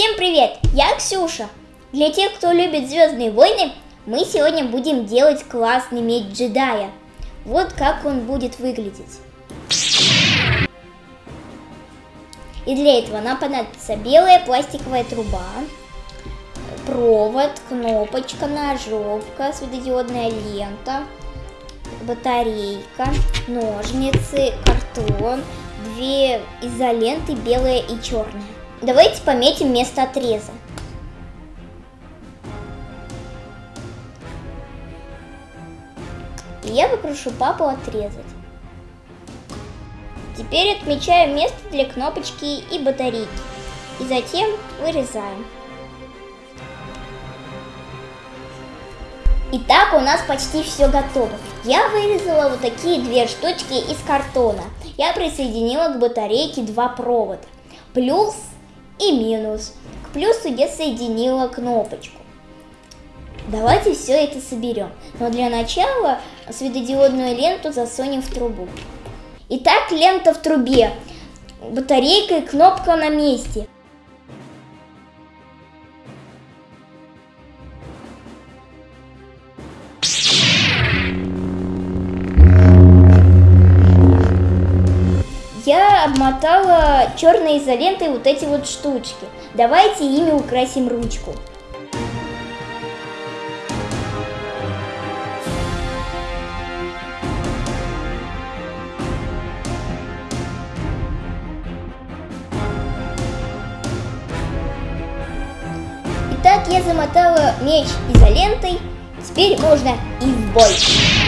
Всем привет! Я Ксюша. Для тех, кто любит Звездные войны, мы сегодня будем делать классный меч джедая. Вот как он будет выглядеть. И для этого нам понадобится белая пластиковая труба, провод, кнопочка, ножовка, светодиодная лента, батарейка, ножницы, картон, две изоленты, белая и черная. Давайте пометим место отреза. И я попрошу папу отрезать. Теперь отмечаем место для кнопочки и батарейки. И затем вырезаем. Итак, у нас почти все готово. Я вырезала вот такие две штучки из картона. Я присоединила к батарейке два провода. Плюс и минус. К плюсу я соединила кнопочку. Давайте все это соберем. Но для начала светодиодную ленту засунем в трубу. Итак, лента в трубе. Батарейка и кнопка на месте. Обмотала черной изолентой вот эти вот штучки. Давайте ими украсим ручку. Итак, я замотала меч изолентой. Теперь можно и в бой.